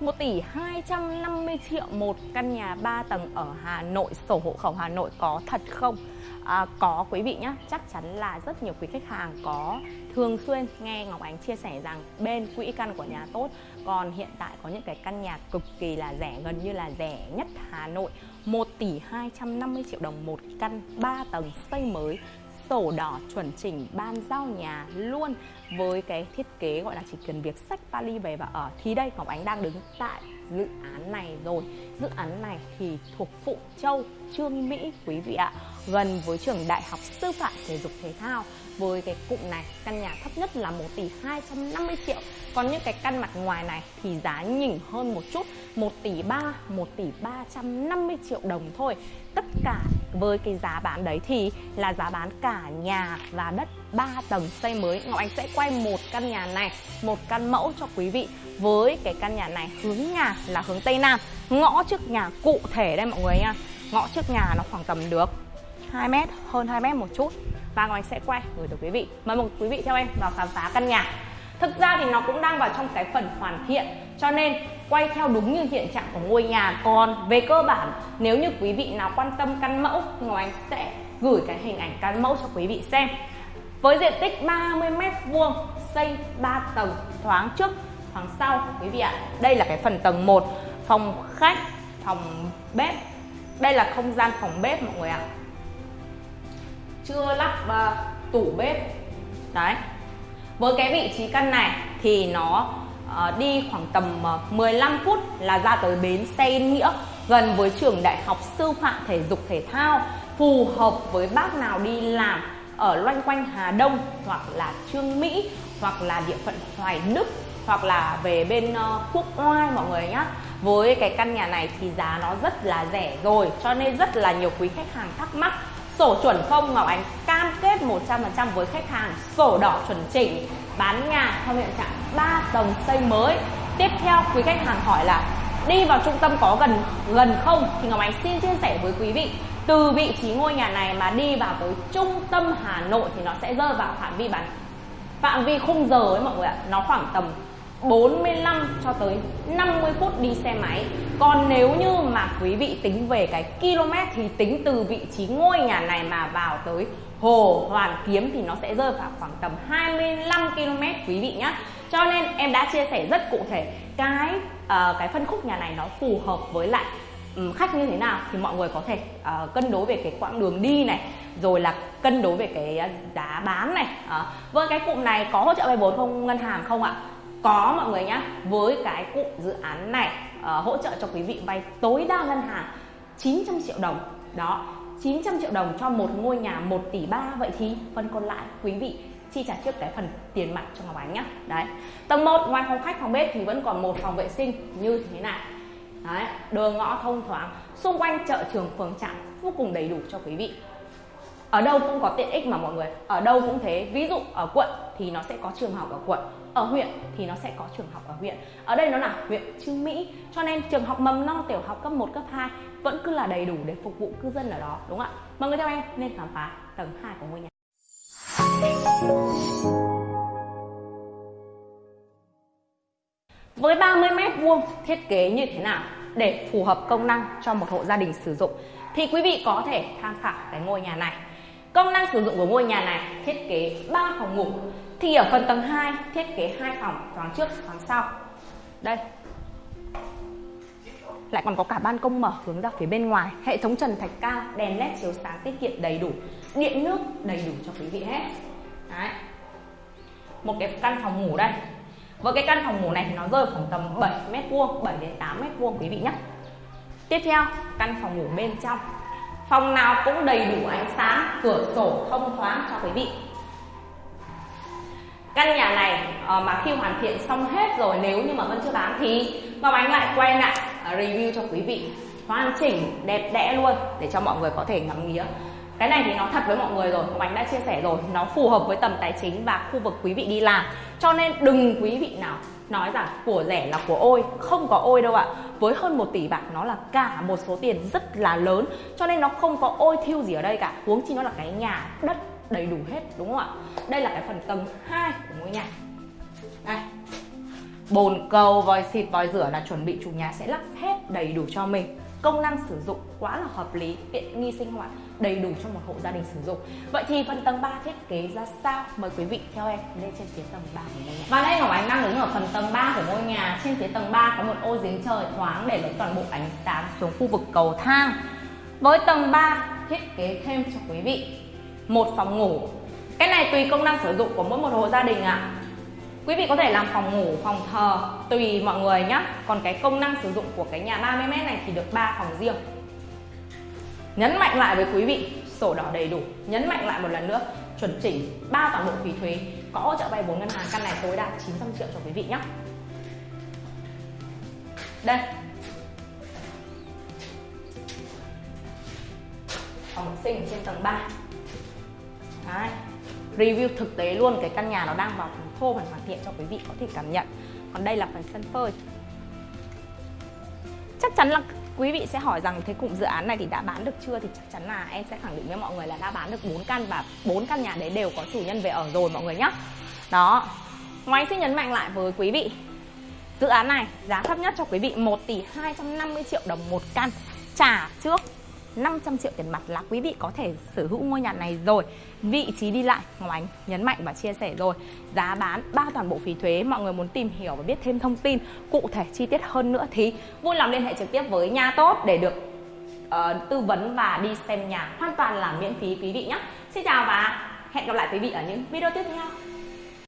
1 tỷ 250 triệu một căn nhà 3 tầng ở Hà Nội, sổ hộ khẩu Hà Nội có thật không? À, có quý vị nhé, chắc chắn là rất nhiều quý khách hàng có thường xuyên nghe Ngọc Ánh chia sẻ rằng bên quỹ căn của nhà tốt. Còn hiện tại có những cái căn nhà cực kỳ là rẻ, gần như là rẻ nhất Hà Nội. 1 tỷ 250 triệu đồng một căn 3 tầng xây mới sổ đỏ chuẩn chỉnh ban giao nhà luôn với cái thiết kế gọi là chỉ cần việc sách vali về và ở. Thì đây, Ngọc Ánh đang đứng tại dự án này rồi. Dự án này thì thuộc Phụ Châu, Trương Mỹ, quý vị ạ. Gần với trường đại học sư phạm thể dục thể thao. Với cái cụm này, căn nhà thấp nhất là 1 tỷ 250 triệu. Còn những cái căn mặt ngoài này thì giá nhỉnh hơn một chút 1 tỷ 3 1 tỷ 350 triệu đồng thôi. Tất cả với cái giá bán đấy thì là giá bán cả nhà và đất 3 tầng xây mới. Ngọc Anh sẽ quay một căn nhà này, một căn mẫu cho quý vị với cái căn nhà này hướng nhà là hướng Tây Nam. Ngõ trước nhà cụ thể đây mọi người nha. Ngõ trước nhà nó khoảng tầm được 2 mét, hơn 2 mét một chút. Và Ngọc Anh sẽ quay gửi tới quý vị. Mời một quý vị theo em vào khám phá căn nhà. Thực ra thì nó cũng đang vào trong cái phần hoàn thiện, cho nên quay theo đúng như hiện trạng của ngôi nhà. Còn về cơ bản, nếu như quý vị nào quan tâm căn mẫu, Ngọc Anh sẽ gửi cái hình ảnh căn mẫu cho quý vị xem với diện tích 30 mét vuông xây 3 tầng thoáng trước thoáng sau quý vị ạ. Đây là cái phần tầng 1 phòng khách phòng bếp. Đây là không gian phòng bếp mọi người ạ. Chưa lắp uh, tủ bếp. Đấy. Với cái vị trí căn này thì nó uh, đi khoảng tầm ờ, uh, 15 phút là ra tới bến xe Yên Nghĩa gần với trường đại học sư phạm thể dục thể thao phù hợp với bác nào đi làm ở loanh quanh Hà Đông hoặc là Trương Mỹ hoặc là địa phận Hoài Đức hoặc là về bên uh, Quốc Oai mọi người nhá. Với cái căn nhà này thì giá nó rất là rẻ rồi cho nên rất là nhiều quý khách hàng thắc mắc. Sổ chuẩn không Ngọc Ánh cam kết 100% với khách hàng. Sổ đỏ chuẩn chỉnh bán nhà theo hiện trạng 3 tầng xây mới. Tiếp theo quý khách hàng hỏi là đi vào trung tâm có gần gần không? Thì Ngọc Ánh xin chia sẻ với quý vị. Từ vị trí ngôi nhà này mà đi vào tới trung tâm Hà Nội thì nó sẽ rơi vào phạm vi bán, phạm vi khung giờ ấy mọi người ạ. Nó khoảng tầm 45 cho tới 50 phút đi xe máy. Còn nếu như mà quý vị tính về cái km thì tính từ vị trí ngôi nhà này mà vào tới Hồ Hoàn Kiếm thì nó sẽ rơi vào khoảng tầm 25 km, quý vị nhé cho nên em đã chia sẻ rất cụ thể cái uh, cái phân khúc nhà này nó phù hợp với lại um, khách như thế nào. Thì mọi người có thể uh, cân đối về cái quãng đường đi này rồi là cân đối về cái ờ, giá bán này. Uh, với cái cụm này có hỗ trợ vay vốn không ngân hàng không ạ? Có mọi người nhé với cái cụm dự án này uh, hỗ trợ cho quý vị vay tối đa ngân hàng 900 triệu đồng. Đó 900 triệu đồng cho một ngôi nhà 1 tỷ 3 vậy thì phần còn lại quý vị chi trả trước cái phần tiền mặt cho Ngọc Ánh nhá. Đấy. Tầng 1 ngoài phòng khách phòng bếp thì vẫn còn một phòng vệ sinh như thế này. Đấy đường ngõ thông thoáng. Xung quanh chợ trường phường trạm vô cùng đầy đủ cho quý vị. Ở đâu cũng có tiện ích mà mọi người. Ở đâu cũng thế. Ví dụ ở quận thì nó sẽ có trường học ở quận. Ở huyện thì nó sẽ có trường học ở huyện. Ở đây nó là huyện Trương Mỹ cho nên trường học mầm non tiểu học cấp 1, cấp 2 vẫn cứ là đầy đủ để phục vụ cư dân ở đó đúng không ạ? Mọi người theo em nên khám phá tầng 2 của ngôi nhà với 30 mét vuông, thiết kế như thế nào để phù hợp công năng cho một hộ gia đình sử dụng? Thì quý vị có thể tham khảo cái ngôi nhà này. Công năng sử dụng của ngôi nhà này, thiết kế 3 phòng ngủ. Thì ở phần tầng 2 thiết kế hai phòng, thoáng trước, thoáng sau. Đây. Lại còn có cả ban công mở hướng ra phía bên ngoài. Hệ thống trần thạch cao, đèn led chiếu sáng tiết kiệm đầy đủ. Điện nước đầy đủ cho quý vị hết. Đấy. một cái căn phòng ngủ đây. Với cái căn phòng ngủ này thì nó rơi khoảng tầm 7 mét vuông 7 đến 8 mét vuông quý vị nhé tiếp theo, căn phòng ngủ bên trong. Phòng nào cũng đầy đủ ánh sáng, cửa sổ thông thoáng cho quý vị. Căn nhà này ờ, mà khi hoàn thiện xong hết rồi, nếu như mà vẫn chưa bán thì Ngọc Ánh lại quay lại ờ, review cho quý vị. Hoàn chỉnh, đẹp đẽ luôn, để cho mọi người có thể ngắm nghía cái này thì nó thật với mọi người rồi, Ngọc Ánh đã chia sẻ rồi. Nó phù hợp với tầm tài chính và khu vực quý vị đi làm. Cho nên đừng quý vị nào nói rằng của rẻ là của ôi, không có ôi đâu ạ. Với hơn 1 tỷ bạc, nó là cả một số tiền rất là lớn. Cho nên nó không có ôi thiêu gì ở đây cả. Huống chi nó là cái nhà đất đầy đủ hết, đúng không ạ? Đây là cái phần tầng 2 của ngôi nhà. Đây bồn cầu, vòi xịt, vòi rửa là chuẩn bị chủ nhà sẽ lắp hết đầy đủ cho mình. Công năng sử dụng quá là hợp lý, tiện nghi sinh hoạt, đầy đủ cho một hộ gia đình sử dụng. Vậy thì phần tầng 3 thiết kế ra sao? Mời quý vị theo em lên trên phía tầng 3 của ngôi nhà. Và đây Ngọc Ánh đang đứng ở phần tầng 3 của ngôi nhà. Trên phía tầng 3 có một ô giếng trời thoáng để lấy toàn bộ ánh sáng xuống khu vực cầu thang. Với tầng 3 thiết kế thêm cho quý vị một phòng ngủ. Cái này tùy công năng sử dụng của mỗi một hộ gia đình ạ. à. Quý vị có thể làm phòng ngủ, phòng thờ tùy mọi người nhé. Còn cái công năng sử dụng của cái nhà 30m này thì được 3 phòng riêng. Nhấn mạnh lại với quý vị, sổ đỏ đầy đủ. Nhấn mạnh lại một lần nữa, chuẩn chỉnh ba toàn bộ phí thuế, có hỗ trợ vay vốn ngân hàng căn này tối đa 900 triệu cho quý vị nhé. Đây. Phòng sinh trên tầng 3. Đấy. Review thực tế luôn, cái căn nhà nó đang vào phần thô phần hoàn thiện cho quý vị có thể cảm nhận. Còn đây là phần sân phơi. Chắc chắn là quý vị sẽ hỏi rằng thế cụm dự án này thì đã bán được chưa? Thì chắc chắn là em sẽ khẳng định với mọi người là đã bán được 4 căn và bốn căn nhà đấy đều có chủ nhân về ở rồi mọi người nhé đó. Ngoài xin nhấn mạnh lại với quý vị, dự án này giá thấp nhất cho quý vị 1 tỷ 250 triệu đồng một căn. Trả trước 500 triệu tiền mặt là quý vị có thể sở hữu ngôi nhà này rồi. Vị trí đi lại Ngọc Ánh nhấn mạnh và chia sẻ rồi. Giá bán ba toàn bộ phí thuế Mọi người muốn tìm hiểu và biết thêm thông tin cụ thể chi tiết hơn nữa thì vui lòng liên hệ trực tiếp với nhà tốt để được uh, tư vấn và đi xem nhà. Hoàn toàn là miễn phí quý vị nhé. Xin chào và hẹn gặp lại quý vị ở những video tiếp theo.